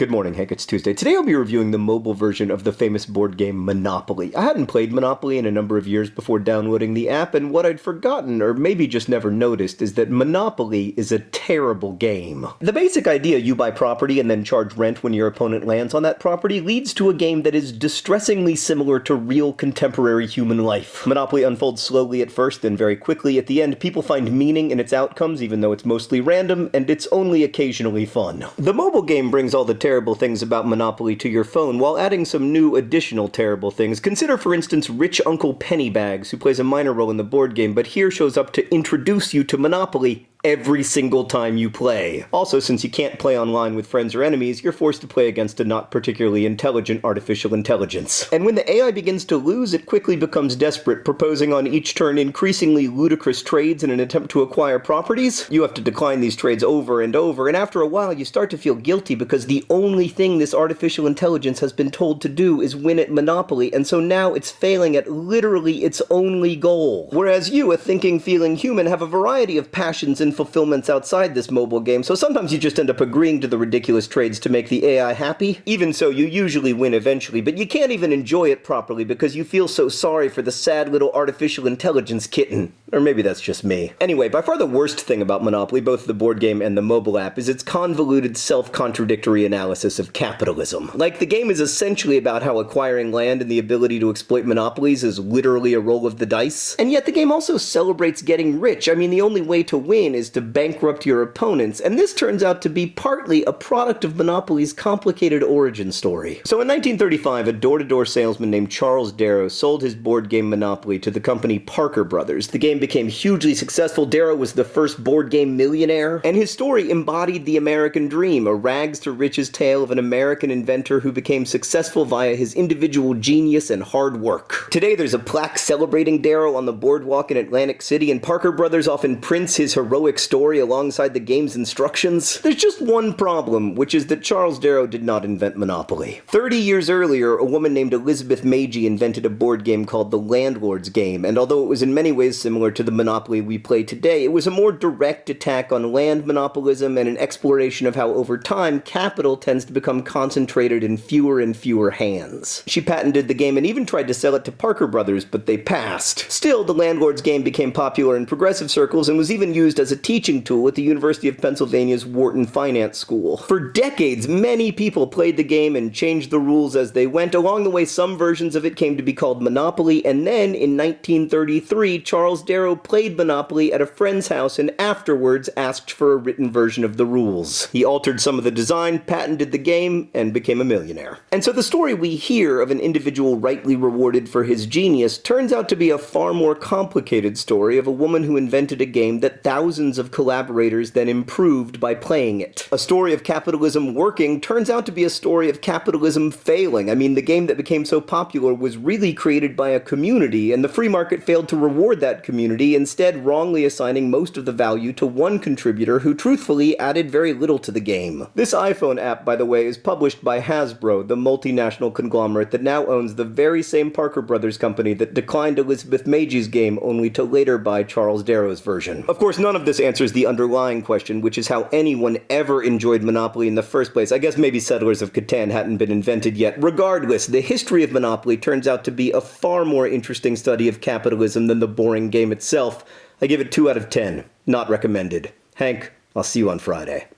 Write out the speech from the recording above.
Good morning, Hank. It's Tuesday. Today I'll be reviewing the mobile version of the famous board game Monopoly. I hadn't played Monopoly in a number of years before downloading the app, and what I'd forgotten, or maybe just never noticed, is that Monopoly is a terrible game. The basic idea you buy property and then charge rent when your opponent lands on that property leads to a game that is distressingly similar to real contemporary human life. Monopoly unfolds slowly at first, then very quickly at the end, people find meaning in its outcomes, even though it's mostly random, and it's only occasionally fun. The mobile game brings all the terrible things about Monopoly to your phone while adding some new additional terrible things. Consider, for instance, Rich Uncle Pennybags, who plays a minor role in the board game, but here shows up to introduce you to Monopoly every single time you play. Also, since you can't play online with friends or enemies, you're forced to play against a not particularly intelligent artificial intelligence. And when the AI begins to lose, it quickly becomes desperate, proposing on each turn increasingly ludicrous trades in an attempt to acquire properties. You have to decline these trades over and over, and after a while you start to feel guilty because the only thing this artificial intelligence has been told to do is win at Monopoly, and so now it's failing at literally its only goal. Whereas you, a thinking, feeling human, have a variety of passions and and fulfillments outside this mobile game, so sometimes you just end up agreeing to the ridiculous trades to make the AI happy. Even so, you usually win eventually, but you can't even enjoy it properly because you feel so sorry for the sad little artificial intelligence kitten. Or maybe that's just me. Anyway, by far the worst thing about Monopoly, both the board game and the mobile app, is its convoluted, self-contradictory analysis of capitalism. Like, the game is essentially about how acquiring land and the ability to exploit monopolies is literally a roll of the dice. And yet the game also celebrates getting rich. I mean, the only way to win to bankrupt your opponents, and this turns out to be partly a product of Monopoly's complicated origin story. So in 1935, a door-to-door -door salesman named Charles Darrow sold his board game Monopoly to the company Parker Brothers. The game became hugely successful. Darrow was the first board game millionaire, and his story embodied the American dream, a rags to riches tale of an American inventor who became successful via his individual genius and hard work. Today there's a plaque celebrating Darrow on the boardwalk in Atlantic City, and Parker Brothers often prints his heroic story alongside the game's instructions? There's just one problem, which is that Charles Darrow did not invent Monopoly. Thirty years earlier, a woman named Elizabeth Magie invented a board game called the Landlord's Game, and although it was in many ways similar to the Monopoly we play today, it was a more direct attack on land monopolism and an exploration of how over time, capital tends to become concentrated in fewer and fewer hands. She patented the game and even tried to sell it to Parker Brothers, but they passed. Still, the Landlord's Game became popular in progressive circles and was even used as a teaching tool at the University of Pennsylvania's Wharton Finance School. For decades, many people played the game and changed the rules as they went. Along the way, some versions of it came to be called Monopoly, and then in 1933, Charles Darrow played Monopoly at a friend's house and afterwards asked for a written version of the rules. He altered some of the design, patented the game, and became a millionaire. And so the story we hear of an individual rightly rewarded for his genius turns out to be a far more complicated story of a woman who invented a game that thousands thousands of collaborators then improved by playing it. A story of capitalism working turns out to be a story of capitalism failing. I mean, the game that became so popular was really created by a community, and the free market failed to reward that community, instead wrongly assigning most of the value to one contributor who truthfully added very little to the game. This iPhone app, by the way, is published by Hasbro, the multinational conglomerate that now owns the very same Parker Brothers company that declined Elizabeth Magie's game only to later buy Charles Darrow's version. Of course, none of answers the underlying question, which is how anyone ever enjoyed Monopoly in the first place. I guess maybe Settlers of Catan hadn't been invented yet. Regardless, the history of Monopoly turns out to be a far more interesting study of capitalism than the boring game itself. I give it 2 out of 10. Not recommended. Hank, I'll see you on Friday.